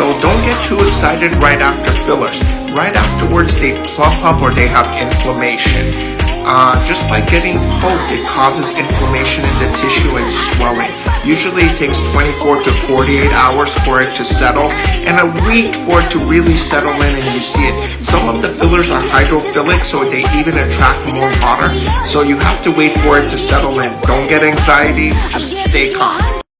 So don't get too excited right after fillers. Right afterwards, they plump up or they have inflammation. Uh, just by getting poked, it causes inflammation in the tissue and swelling. Usually it takes 24 to 48 hours for it to settle and a week for it to really settle in and you see it. Some of the fillers are hydrophilic so they even attract more water. So you have to wait for it to settle in. Don't get anxiety, just stay calm.